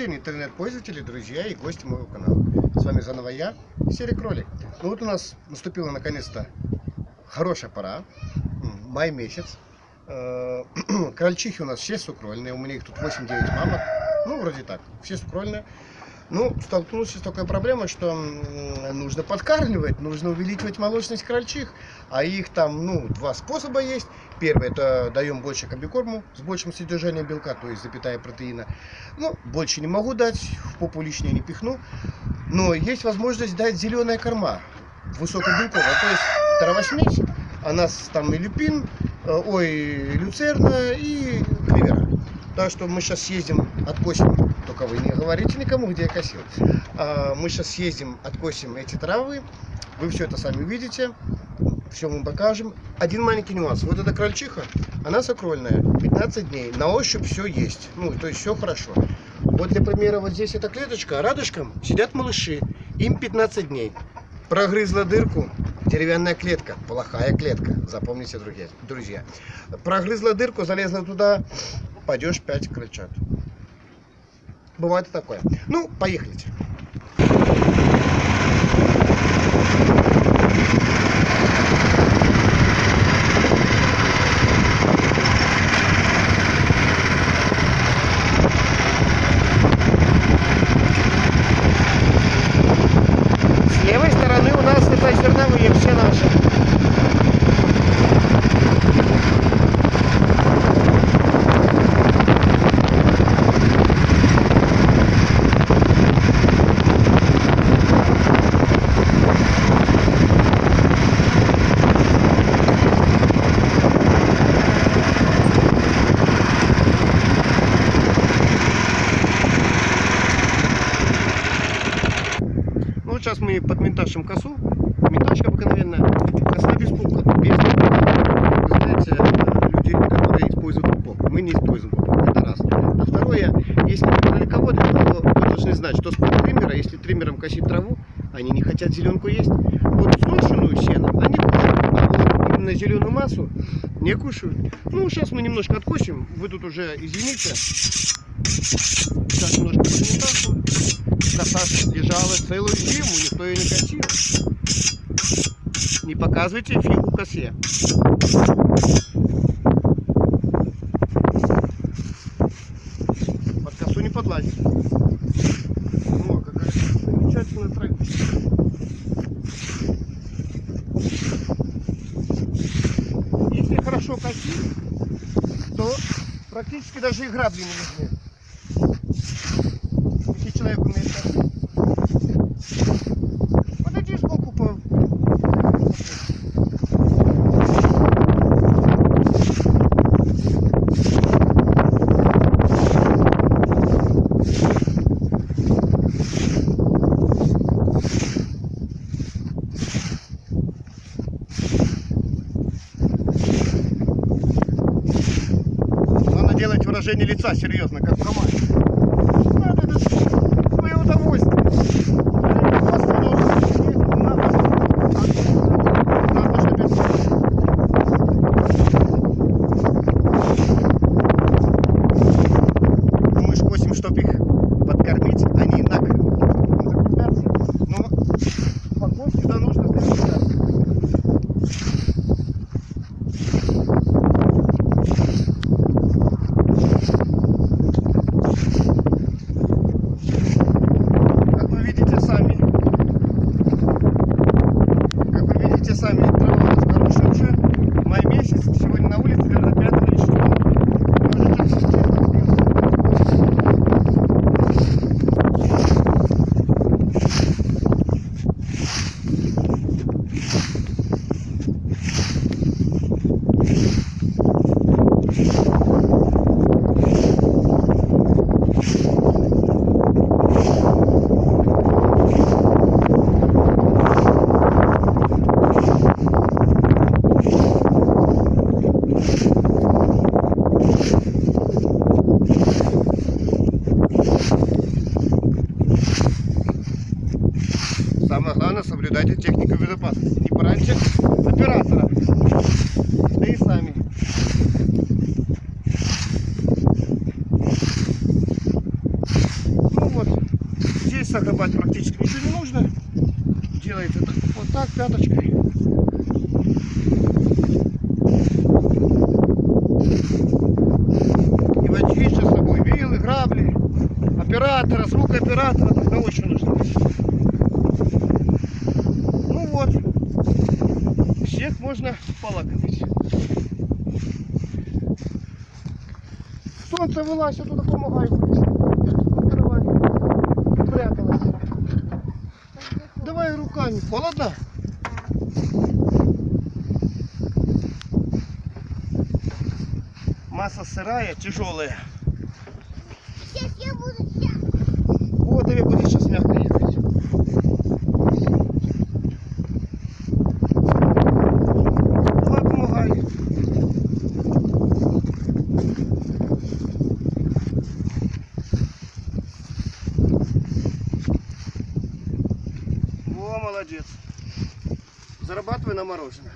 день, интернет-пользователи, друзья и гости моего канала. С вами заново я, Серик Кролик. Ну вот у нас наступила наконец-то хорошая пора, май месяц. Э, крольчихи у нас все сукрольные, у меня их тут 8-9 мамок, ну вроде так, все сукрольные. Ну, столкнулся с такой проблемой, что нужно подкармливать, нужно увеличивать молочность крольчих. А их там, ну, два способа есть. Первый, это даем больше комбикорму с большим содержанием белка, то есть запятая протеина. Ну, больше не могу дать, в попу лишнее не пихну. Но есть возможность дать зеленая корма, высокобелковая, то есть травосмесь. У нас там и люпин, э, ой, люцерна и кривера. Так что мы сейчас съездим, откосим только вы не говорите никому, где я косил. А, мы сейчас съездим, откосим эти травы. Вы все это сами увидите. Все мы покажем. Один маленький нюанс. Вот эта крольчиха, она сокрольная. 15 дней. На ощупь все есть. Ну, то есть все хорошо. Вот для примера, вот здесь эта клеточка, а рядышком сидят малыши. Им 15 дней. Прогрызла дырку, деревянная клетка, плохая клетка, запомните, друзья. Прогрызла дырку, залезла туда, пойдешь 5 крыльчат. Бывает и такое. Ну, поехали. С левой стороны у нас это зерновые все наши. Вот сейчас мы подменташим косу. Менташка обыкновенная. Коса без пупка. Без пупка. Вы знаете, людей, которые используют пупок. Мы не используем пупок. Это раз. А второе, если вы далековод, то вы должны знать, что с триммера, если триммером косить траву, они не хотят зеленку есть. Вот сушеную сено они кушают, а вот именно зеленую массу не кушают. Ну, сейчас мы немножко откосим. Вы тут уже извините. Сейчас немножко подметашу коса лежала целую зиму, никто ее не косил. Не показывайте фигу косе. Под косу не подлазит. О, какая замечательная травичка. Если хорошо косить, то практически даже и грабли не нужны. Если человек умеет косить. делать выражение лица серьезно, как в ставьте сами Самое главное, соблюдайте технику безопасности. Не пораньше оператора, да и сами. загребать практически ничего не нужно. Делается вот так пяточкой. Оператора, звук оператора, тогда очень нужно. Ну вот, всех можно полакомить. Солнце вылазь, я туда помогаю. Давай. Пряталась. Давай руками. Холодно? Масса сырая, тяжелая. Сейчас я буду сейчас. Вот тебе будет сейчас мягко ехать. Давай помогай. Во, молодец. Зарабатывай на мороженое. Все, все, все, все, все. Все, грузимся.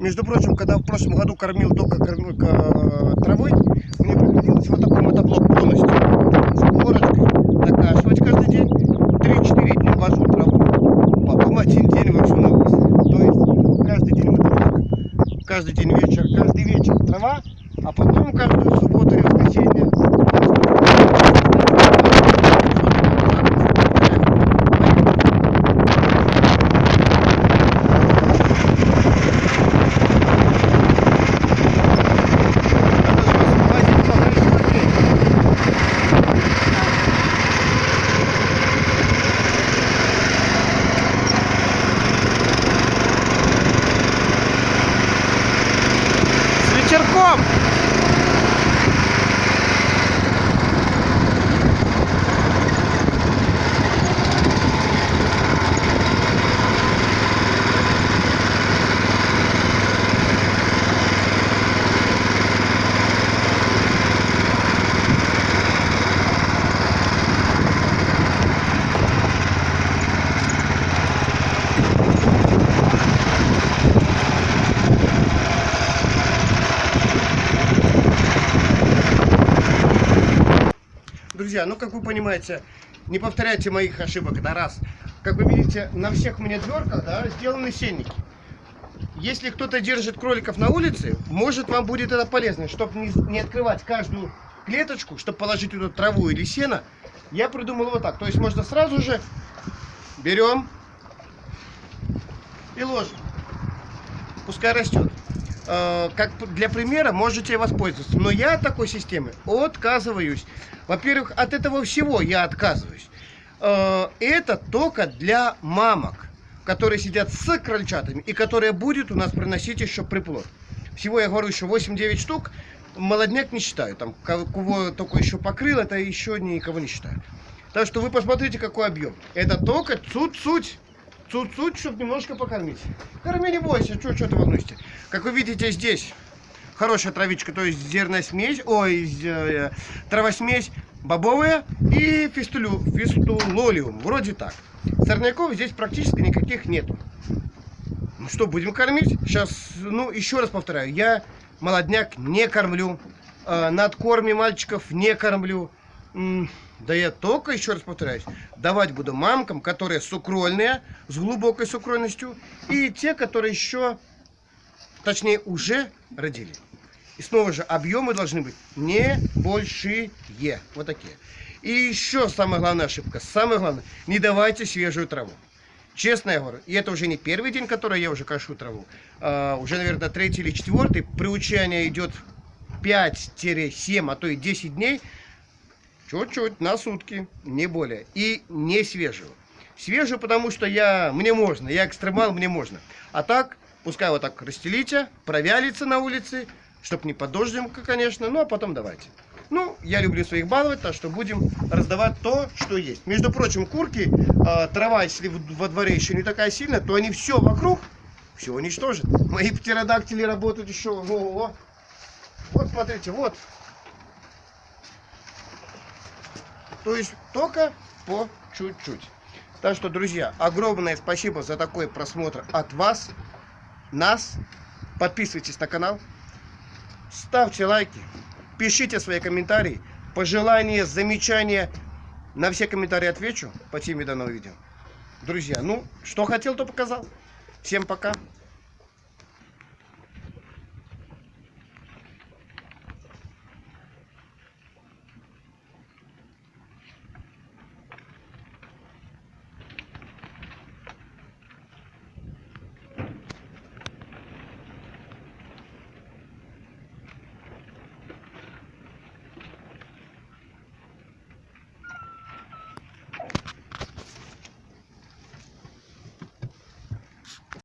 Между прочим, когда в прошлом году кормил только корм- ка- травой, мне приходилось вот такой мотоблок полностью. С горочкой накашивать каждый день. 3-4 дня вожу траву, потом один день вожу навоз. То есть каждый день мотоблок, каждый день вечер, каждый вечер трава, а потом каждую субботу и воскресенье С вечерком! Друзья, ну как вы понимаете, не повторяйте моих ошибок, это раз. Как вы видите, на всех у меня дверках да, сделаны сенники. Если кто-то держит кроликов на улице, может вам будет это полезно, чтобы не, не открывать каждую клеточку, чтобы положить туда траву или сено. Я придумал вот так. То есть можно сразу же берем и ложим. Пускай растет. Э, Как для примера можете воспользоваться. Но я такой системы отказываюсь. Во-первых, от этого всего я отказываюсь. Э, Это только для мамок, которые сидят с крольчатами и которые будет у нас приносить еще приплод. Всего я говорю еще 8-9 штук. Молодняк не считаю. Там ко- кого только еще покрыл, это еще никого не считаю. Так что вы посмотрите, какой объем. Это только цуть-цуть. Цуть-цуть, чтобы немножко покормить. Корми, не бойся, что ты волнуешься. Как вы видите здесь, хорошая травичка, то есть зерносмесь, ой, з- э, травосмесь бобовая и фистулю, фистулолиум, вроде так. Сорняков здесь практически никаких нету. Ну что, будем кормить? Сейчас, ну, еще раз повторяю, я молодняк не кормлю, э, над мальчиков не кормлю. Да я только, еще раз повторяюсь, давать буду мамкам, которые сукрольные, с глубокой сукрольностью, и те, которые еще, точнее, уже родили. И снова же, объемы должны быть не большие. Вот такие. И еще самая главная ошибка. Самое главное, не давайте свежую траву. Честно я говорю, и это уже не первый день, который я уже кашу траву. а, уже, наверное, третий или четвертый. Приучание идет 5-7, а то и 10 дней. Чуть-чуть, на сутки, не более. И не свежую. Свежую, потому что я, мне можно, я экстремал, мне можно. А так, пускай вот так расстелите, провялится на улице, чтоб не под дождем, конечно, ну а потом давайте. Ну, я люблю своих баловать, так что будем раздавать то, что есть. Между прочим, курки, э, трава, если во дворе еще не такая сильная, то они все вокруг, все уничтожат. Мои птеродактили работают еще, ого, Вот смотрите, вот. То есть только по чуть-чуть. Так что, друзья, огромное спасибо за такой просмотр от вас, нас. Подписывайтесь на канал, ставьте лайки, пишите свои комментарии, пожелания, замечания. На все комментарии отвечу по теме данного видео. Друзья, ну, что хотел, то показал. Всем пока.